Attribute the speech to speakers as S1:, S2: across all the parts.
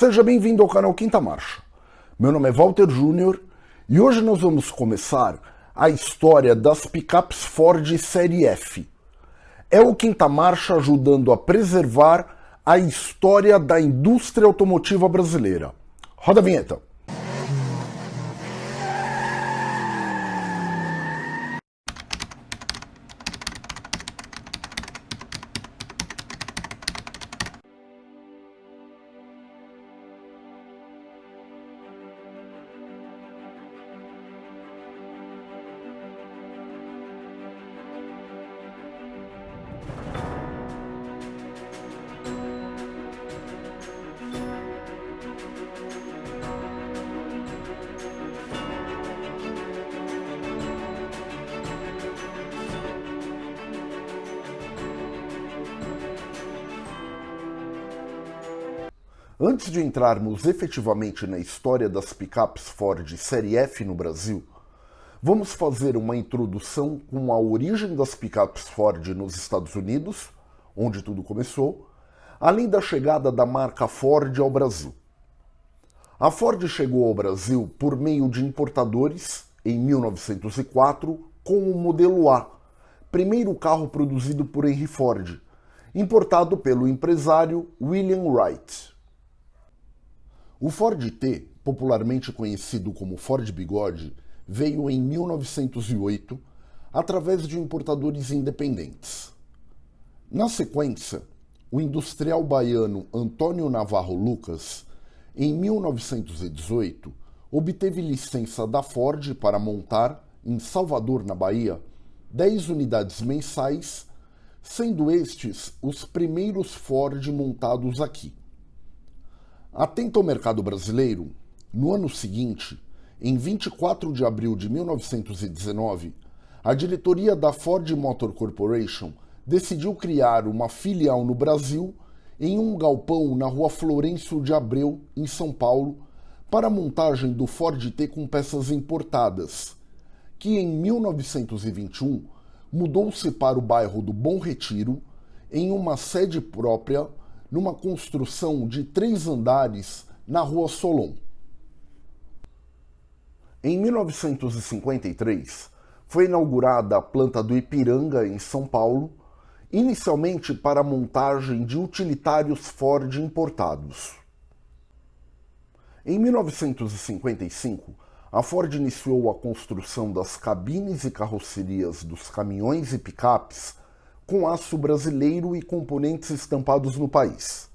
S1: Seja bem-vindo ao canal Quinta Marcha. Meu nome é Walter Júnior e hoje nós vamos começar a história das picapes Ford Série F. É o Quinta Marcha ajudando a preservar a história da indústria automotiva brasileira. Roda a vinheta. Antes de entrarmos efetivamente na história das picapes Ford Série F no Brasil, vamos fazer uma introdução com a origem das picapes Ford nos Estados Unidos, onde tudo começou, além da chegada da marca Ford ao Brasil. A Ford chegou ao Brasil por meio de importadores em 1904 com o modelo A, primeiro carro produzido por Henry Ford, importado pelo empresário William Wright. O Ford T, popularmente conhecido como Ford Bigode, veio em 1908 através de importadores independentes. Na sequência, o industrial baiano Antônio Navarro Lucas, em 1918, obteve licença da Ford para montar, em Salvador, na Bahia, 10 unidades mensais, sendo estes os primeiros Ford montados aqui. Atento ao mercado brasileiro, no ano seguinte, em 24 de abril de 1919, a diretoria da Ford Motor Corporation decidiu criar uma filial no Brasil em um galpão na rua Florencio de Abreu, em São Paulo, para a montagem do Ford T com peças importadas, que em 1921 mudou-se para o bairro do Bom Retiro, em uma sede própria numa construção de três andares na Rua Solon. Em 1953, foi inaugurada a planta do Ipiranga, em São Paulo, inicialmente para a montagem de utilitários Ford importados. Em 1955, a Ford iniciou a construção das cabines e carrocerias dos caminhões e picapes com aço brasileiro e componentes estampados no país.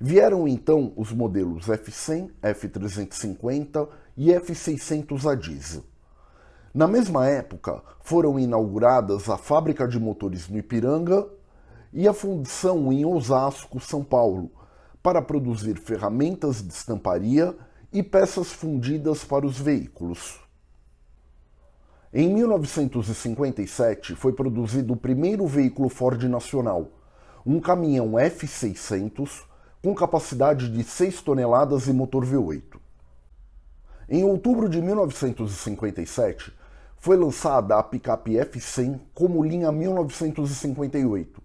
S1: Vieram então os modelos F100, F350 e F600 a diesel. Na mesma época, foram inauguradas a fábrica de motores no Ipiranga e a fundição em Osasco, São Paulo, para produzir ferramentas de estamparia e peças fundidas para os veículos. Em 1957 foi produzido o primeiro veículo Ford nacional, um caminhão F600 com capacidade de 6 toneladas e motor V8. Em outubro de 1957 foi lançada a picape F100 como linha 1958,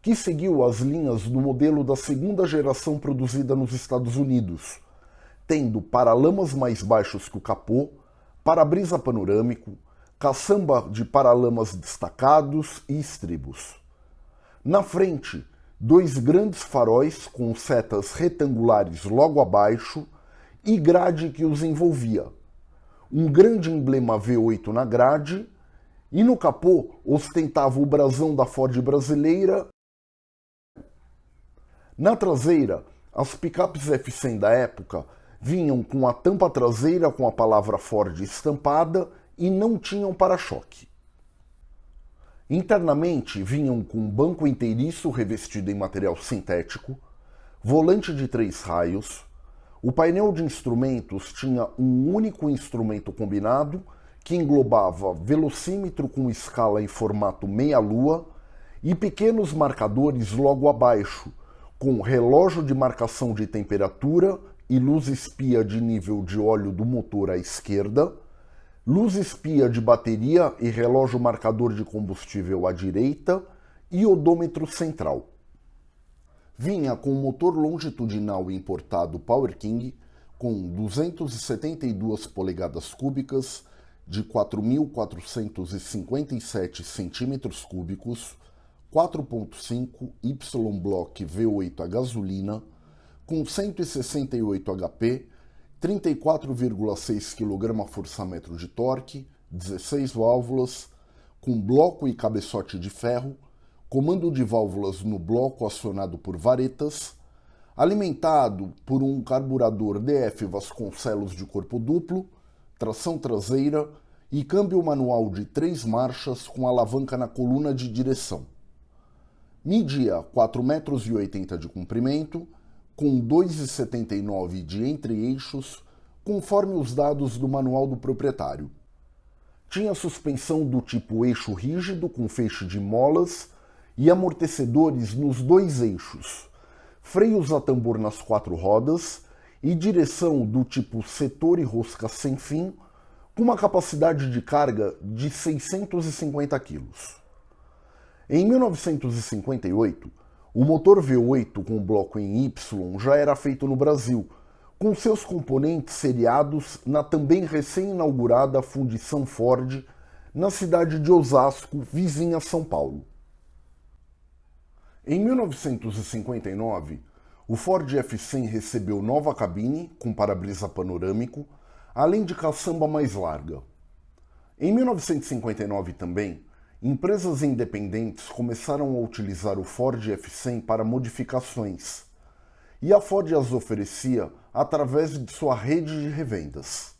S1: que seguiu as linhas do modelo da segunda geração produzida nos Estados Unidos, tendo paralamas mais baixos que o capô, para-brisa panorâmico, caçamba de paralamas destacados e estribos. Na frente, dois grandes faróis com setas retangulares logo abaixo e grade que os envolvia. Um grande emblema V8 na grade e no capô ostentava o brasão da Ford brasileira. Na traseira, as picapes F100 da época vinham com a tampa traseira com a palavra Ford estampada e não tinham para-choque. Internamente vinham com banco inteiriço revestido em material sintético, volante de três raios, o painel de instrumentos tinha um único instrumento combinado que englobava velocímetro com escala em formato meia-lua e pequenos marcadores logo abaixo, com relógio de marcação de temperatura e luz espia de nível de óleo do motor à esquerda, luz espia de bateria e relógio marcador de combustível à direita e odômetro central. vinha com motor longitudinal importado Power King com 272 polegadas cúbicas de 4.457 centímetros cúbicos, 4.5 Y-Block V8 a gasolina, com 168 HP, 34,6 kgfm de torque, 16 válvulas, com bloco e cabeçote de ferro, comando de válvulas no bloco acionado por varetas, alimentado por um carburador DF Vasconcelos de corpo duplo, tração traseira e câmbio manual de três marchas com alavanca na coluna de direção. Media 4,80 metros de comprimento, com 2,79 de entre-eixos, conforme os dados do manual do proprietário. Tinha suspensão do tipo eixo rígido com feixe de molas e amortecedores nos dois eixos, freios a tambor nas quatro rodas e direção do tipo setor e rosca sem fim, com uma capacidade de carga de 650 kg. Em 1958, o motor V8 com bloco em Y já era feito no Brasil, com seus componentes seriados na também recém-inaugurada fundição Ford na cidade de Osasco, vizinha São Paulo. Em 1959, o Ford F100 recebeu nova cabine com para-brisa panorâmico, além de caçamba mais larga. Em 1959 também, empresas independentes começaram a utilizar o Ford F100 para modificações, e a Ford as oferecia através de sua rede de revendas.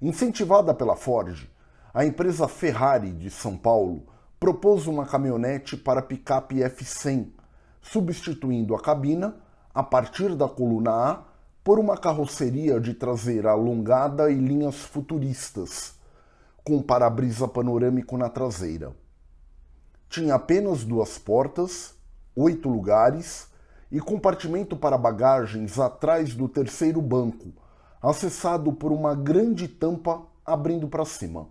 S1: Incentivada pela Ford, a empresa Ferrari de São Paulo propôs uma caminhonete para picape F100, substituindo a cabina, a partir da coluna A, por uma carroceria de traseira alongada e linhas futuristas, com para-brisa panorâmico na traseira. Tinha apenas duas portas, oito lugares e compartimento para bagagens atrás do terceiro banco, acessado por uma grande tampa abrindo para cima.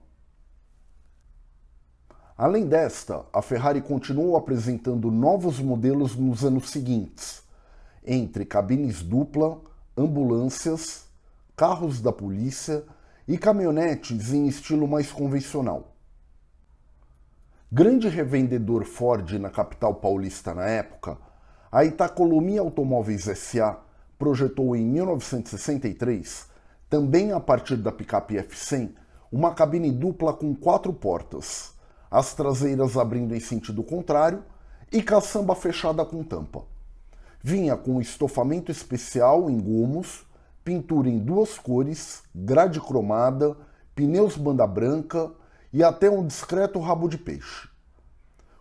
S1: Além desta, a Ferrari continuou apresentando novos modelos nos anos seguintes, entre cabines dupla, ambulâncias, carros da polícia e caminhonetes em estilo mais convencional. Grande revendedor Ford na capital paulista na época, a Itacolomi Automóveis SA projetou em 1963, também a partir da picape F100, uma cabine dupla com quatro portas, as traseiras abrindo em sentido contrário e caçamba fechada com tampa. Vinha com estofamento especial em gomos, pintura em duas cores, grade cromada, pneus banda branca e até um discreto rabo de peixe.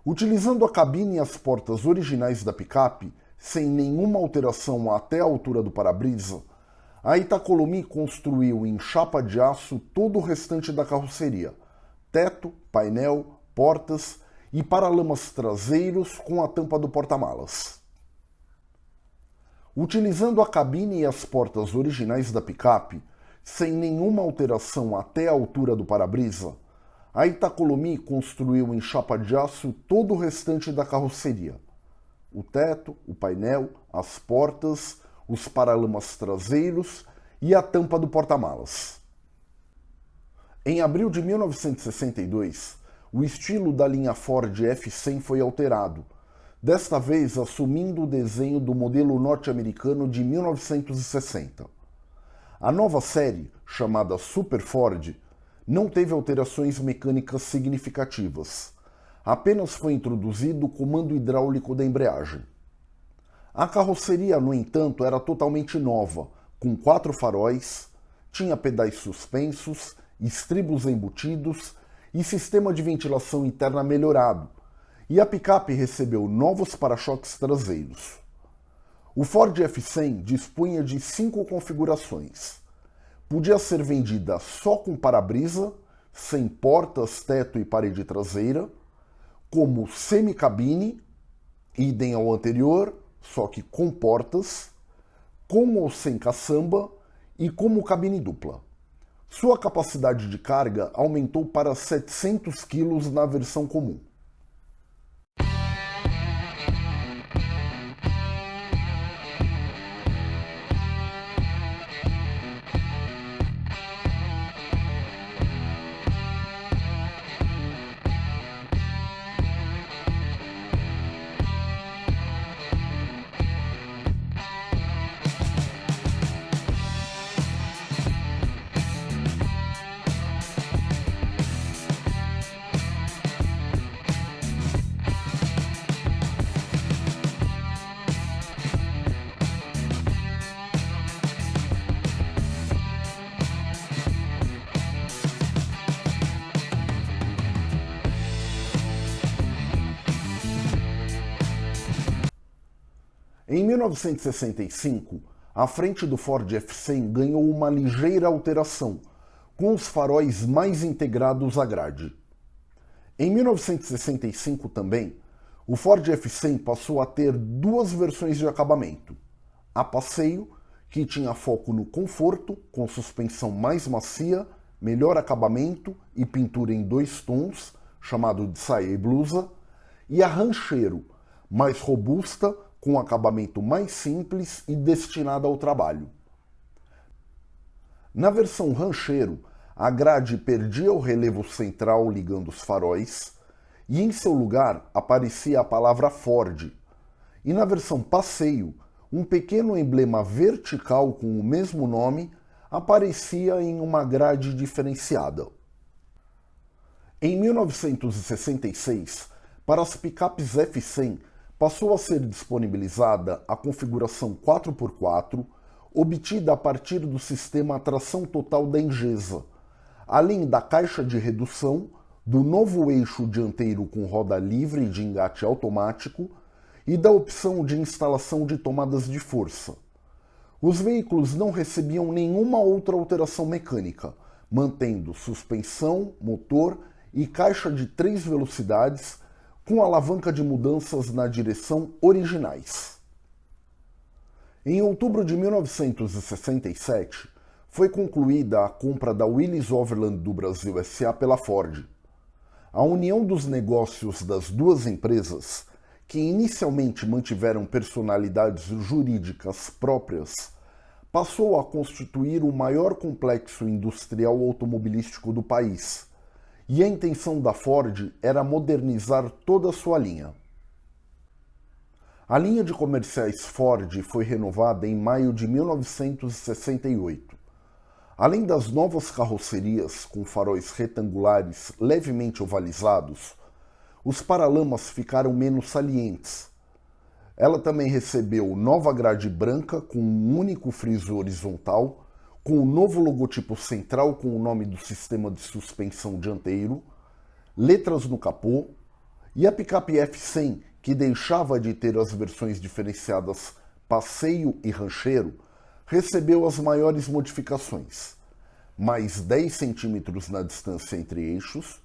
S1: Utilizando a cabine e as portas originais da picape, sem nenhuma alteração até a altura do para-brisa, a Itacolomi construiu em chapa de aço todo o restante da carroceria, teto, painel, portas e paralamas traseiros com a tampa do porta-malas. Utilizando a cabine e as portas originais da picape, sem nenhuma alteração até a altura do para-brisa, a Itacolomi construiu em chapa de aço todo o restante da carroceria. O teto, o painel, as portas, os paralamas traseiros e a tampa do porta-malas. Em abril de 1962, o estilo da linha Ford F100 foi alterado, desta vez assumindo o desenho do modelo norte-americano de 1960. A nova série, chamada Super Ford, não teve alterações mecânicas significativas. Apenas foi introduzido o comando hidráulico da embreagem. A carroceria, no entanto, era totalmente nova, com quatro faróis, tinha pedais suspensos, estribos embutidos e sistema de ventilação interna melhorado, e a picape recebeu novos para-choques traseiros. O Ford F100 dispunha de cinco configurações. Podia ser vendida só com para-brisa, sem portas, teto e parede traseira, como semi-cabine, idem ao anterior, só que com portas, com ou sem caçamba e como cabine dupla. Sua capacidade de carga aumentou para 700 kg na versão comum. Em 1965, a frente do Ford F100 ganhou uma ligeira alteração, com os faróis mais integrados à grade. Em 1965 também, o Ford F100 passou a ter duas versões de acabamento. A passeio, que tinha foco no conforto, com suspensão mais macia, melhor acabamento e pintura em dois tons, chamado de saia e blusa, e a rancheiro, mais robusta, com acabamento mais simples e destinada ao trabalho. Na versão rancheiro, a grade perdia o relevo central ligando os faróis e em seu lugar aparecia a palavra Ford. E na versão passeio, um pequeno emblema vertical com o mesmo nome aparecia em uma grade diferenciada. Em 1966, para as picapes F100 passou a ser disponibilizada a configuração 4x4, obtida a partir do sistema tração total da Engesa, além da caixa de redução, do novo eixo dianteiro com roda livre de engate automático e da opção de instalação de tomadas de força. Os veículos não recebiam nenhuma outra alteração mecânica, mantendo suspensão, motor e caixa de três velocidades com alavanca de mudanças na direção originais. Em outubro de 1967, foi concluída a compra da Willys Overland do Brasil SA pela Ford. A união dos negócios das duas empresas, que inicialmente mantiveram personalidades jurídicas próprias, passou a constituir o maior complexo industrial automobilístico do país e a intenção da Ford era modernizar toda a sua linha. A linha de comerciais Ford foi renovada em maio de 1968. Além das novas carrocerias com faróis retangulares levemente ovalizados, os paralamas ficaram menos salientes. Ela também recebeu nova grade branca com um único friso horizontal com o novo logotipo central com o nome do sistema de suspensão dianteiro, letras no capô e a picape F100, que deixava de ter as versões diferenciadas passeio e rancheiro, recebeu as maiores modificações. Mais 10 centímetros na distância entre eixos,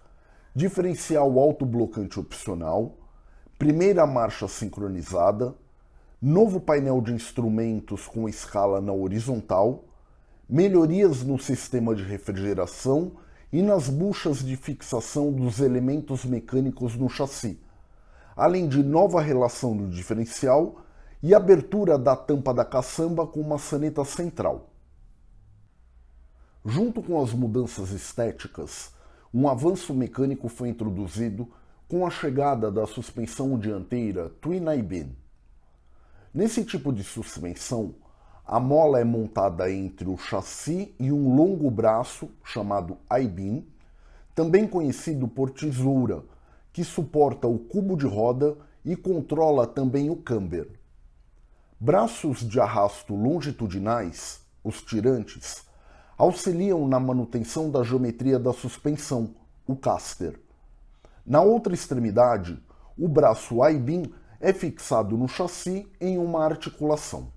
S1: diferencial autoblocante opcional, primeira marcha sincronizada, novo painel de instrumentos com escala na horizontal, melhorias no sistema de refrigeração e nas buchas de fixação dos elementos mecânicos no chassi, além de nova relação do diferencial e abertura da tampa da caçamba com maçaneta central. Junto com as mudanças estéticas, um avanço mecânico foi introduzido com a chegada da suspensão dianteira Twin I-Beam. Nesse tipo de suspensão, a mola é montada entre o chassi e um longo braço chamado I-beam, também conhecido por tesoura, que suporta o cubo de roda e controla também o camber. Braços de arrasto longitudinais, os tirantes, auxiliam na manutenção da geometria da suspensão, o caster. Na outra extremidade, o braço I-beam é fixado no chassi em uma articulação.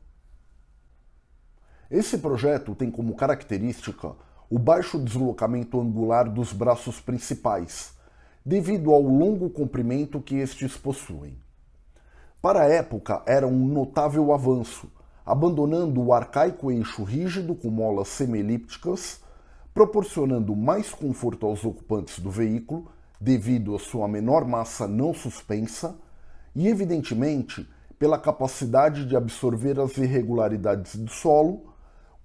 S1: Esse projeto tem como característica o baixo deslocamento angular dos braços principais, devido ao longo comprimento que estes possuem. Para a época, era um notável avanço, abandonando o arcaico eixo rígido com molas semielípticas, proporcionando mais conforto aos ocupantes do veículo, devido à sua menor massa não suspensa, e, evidentemente, pela capacidade de absorver as irregularidades do solo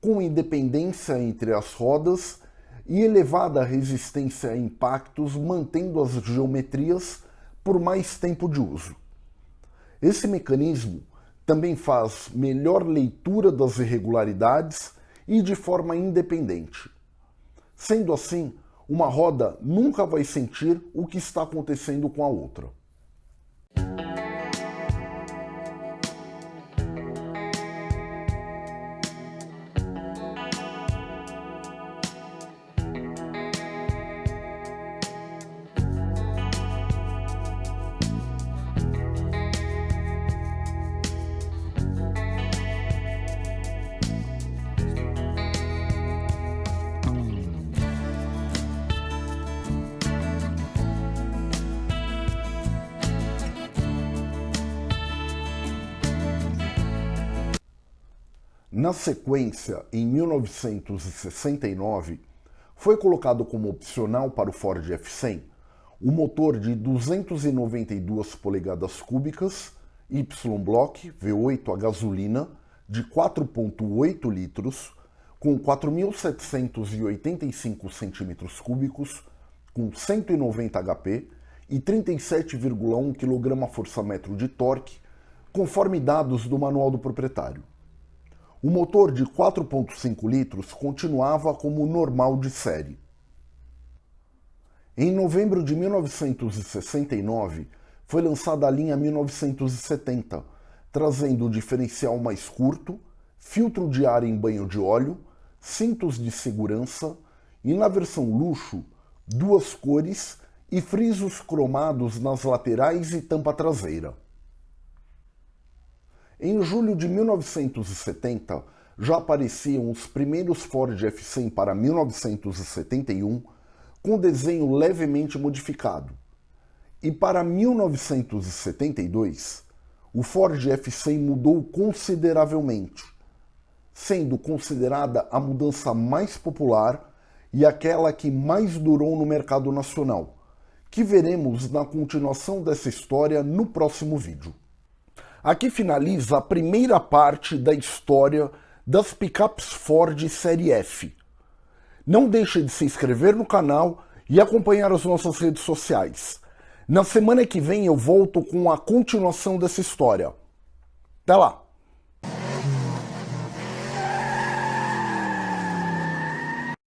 S1: com independência entre as rodas e elevada resistência a impactos, mantendo as geometrias por mais tempo de uso. Esse mecanismo também faz melhor leitura das irregularidades e de forma independente. Sendo assim, uma roda nunca vai sentir o que está acontecendo com a outra. Na sequência, em 1969, foi colocado como opcional para o Ford F100 o motor de 292 polegadas cúbicas Y-Block V8 a gasolina de 4.8 litros com 4.785 centímetros cúbicos, com 190 HP e 37,1 kgfm de torque, conforme dados do manual do proprietário. O motor de 4.5 litros continuava como normal de série. Em novembro de 1969, foi lançada a linha 1970, trazendo o diferencial mais curto, filtro de ar em banho de óleo, cintos de segurança e, na versão luxo, duas cores e frisos cromados nas laterais e tampa traseira. Em julho de 1970, já apareciam os primeiros Ford F100 para 1971 com desenho levemente modificado. E para 1972, o Ford F100 mudou consideravelmente, sendo considerada a mudança mais popular e aquela que mais durou no mercado nacional, que veremos na continuação dessa história no próximo vídeo. Aqui finaliza a primeira parte da história das picapes Ford Série F, não deixe de se inscrever no canal e acompanhar as nossas redes sociais. Na semana que vem eu volto com a continuação dessa história. Até lá!